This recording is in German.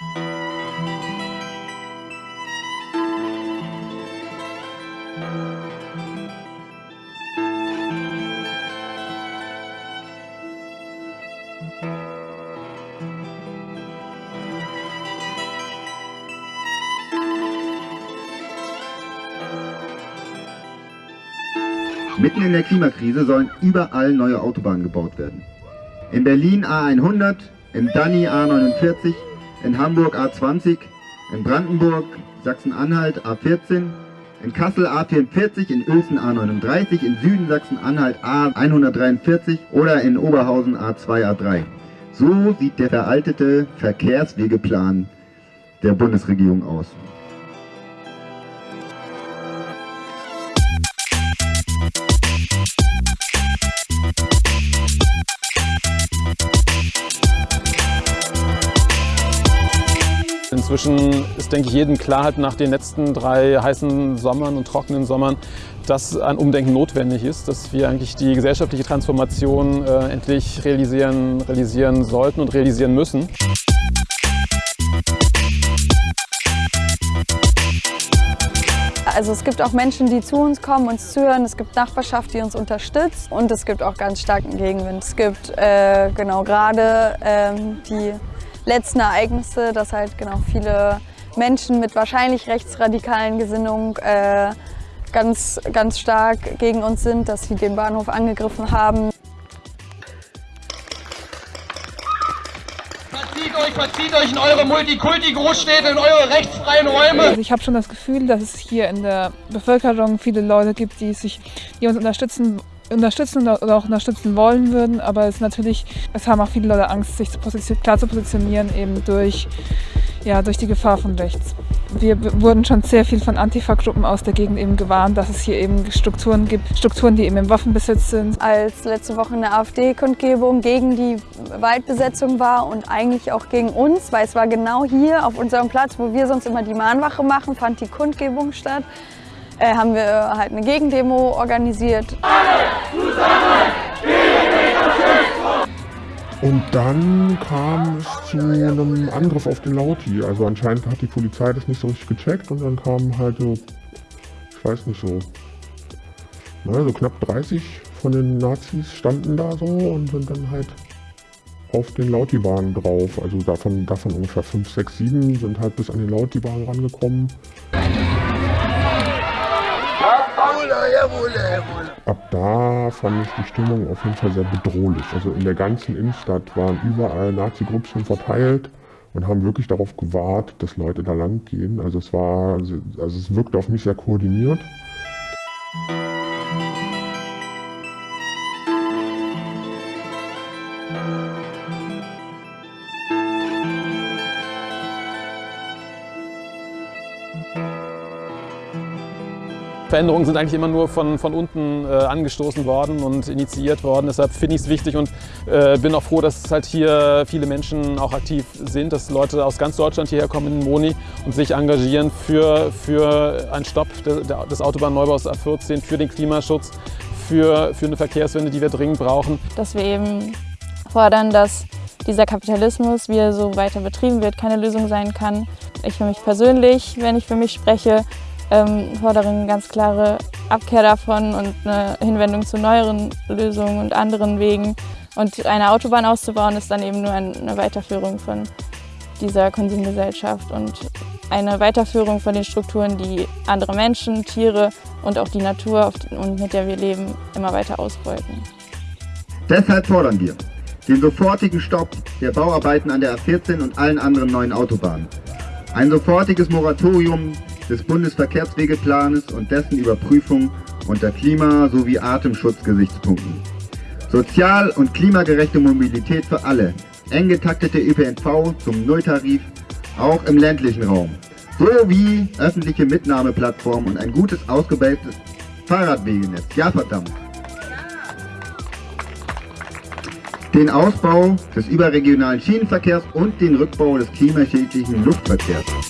Mitten in der Klimakrise sollen überall neue Autobahnen gebaut werden. In Berlin A100, in Danny A49, in Hamburg A20, in Brandenburg, Sachsen-Anhalt A14, in Kassel A44, in Uelzen A39, in Süden Sachsen-Anhalt A143 oder in Oberhausen A2, A3. So sieht der veraltete Verkehrswegeplan der Bundesregierung aus. Inzwischen ist, denke ich, jedem klar halt nach den letzten drei heißen Sommern und trockenen Sommern, dass ein Umdenken notwendig ist, dass wir eigentlich die gesellschaftliche Transformation äh, endlich realisieren, realisieren sollten und realisieren müssen. Also es gibt auch Menschen, die zu uns kommen, uns zuhören. Es gibt Nachbarschaft, die uns unterstützt. Und es gibt auch ganz starken Gegenwind. Es gibt äh, genau gerade ähm, die letzten Ereignisse, dass halt genau viele Menschen mit wahrscheinlich rechtsradikalen Gesinnungen äh, ganz, ganz stark gegen uns sind, dass sie den Bahnhof angegriffen haben. Verzieht euch, verzieht euch in eure Multikulti-Großstädte, in eure rechtsfreien Räume. Also ich habe schon das Gefühl, dass es hier in der Bevölkerung viele Leute gibt, die, sich, die uns unterstützen unterstützen oder auch unterstützen wollen würden, aber es natürlich, es haben auch viele Leute Angst, sich zu klar zu positionieren, eben durch, ja, durch die Gefahr von rechts. Wir wurden schon sehr viel von Antifa-Gruppen aus der Gegend eben gewarnt, dass es hier eben Strukturen gibt, Strukturen, die eben im Waffenbesitz sind. Als letzte Woche eine AfD-Kundgebung gegen die Waldbesetzung war und eigentlich auch gegen uns, weil es war genau hier auf unserem Platz, wo wir sonst immer die Mahnwache machen, fand die Kundgebung statt äh, haben wir halt eine Gegendemo organisiert. Und dann kam es zu einem Angriff auf den Lauti. Also anscheinend hat die Polizei das nicht so richtig gecheckt und dann kamen halt so, ich weiß nicht so, naja, so knapp 30 von den Nazis standen da so und sind dann halt auf den Lauti-Bahn drauf. Also davon, davon ungefähr 5, 6, 7 sind halt bis an den Lauti-Bahn rangekommen. Ab da fand ich die Stimmung auf jeden Fall sehr bedrohlich. Also in der ganzen Innenstadt waren überall Nazi-Gruppchen verteilt und haben wirklich darauf gewartet, dass Leute da lang gehen. Also es war, also es wirkte auf mich sehr koordiniert. Veränderungen sind eigentlich immer nur von, von unten äh, angestoßen worden und initiiert worden. Deshalb finde ich es wichtig und äh, bin auch froh, dass halt hier viele Menschen auch aktiv sind, dass Leute aus ganz Deutschland hierher kommen in Moni und sich engagieren für, für einen Stopp des Autobahnneubaus A14, für den Klimaschutz, für, für eine Verkehrswende, die wir dringend brauchen. Dass wir eben fordern, dass dieser Kapitalismus, wie er so weiter betrieben wird, keine Lösung sein kann. Ich für mich persönlich, wenn ich für mich spreche, ähm, fordere eine ganz klare Abkehr davon und eine Hinwendung zu neueren Lösungen und anderen Wegen. Und eine Autobahn auszubauen ist dann eben nur eine Weiterführung von dieser Konsumgesellschaft und eine Weiterführung von den Strukturen, die andere Menschen, Tiere und auch die Natur, mit der wir leben, immer weiter ausbeuten. Deshalb fordern wir den sofortigen Stopp der Bauarbeiten an der A14 und allen anderen neuen Autobahnen. Ein sofortiges Moratorium des Bundesverkehrswegeplanes und dessen Überprüfung unter Klima- sowie Atemschutzgesichtspunkten. Sozial- und klimagerechte Mobilität für alle, eng getaktete ÖPNV zum Nulltarif, auch im ländlichen Raum, sowie öffentliche Mitnahmeplattformen und ein gutes ausgebildetes Fahrradwegenetz. Ja verdammt! Den Ausbau des überregionalen Schienenverkehrs und den Rückbau des klimaschädlichen Luftverkehrs.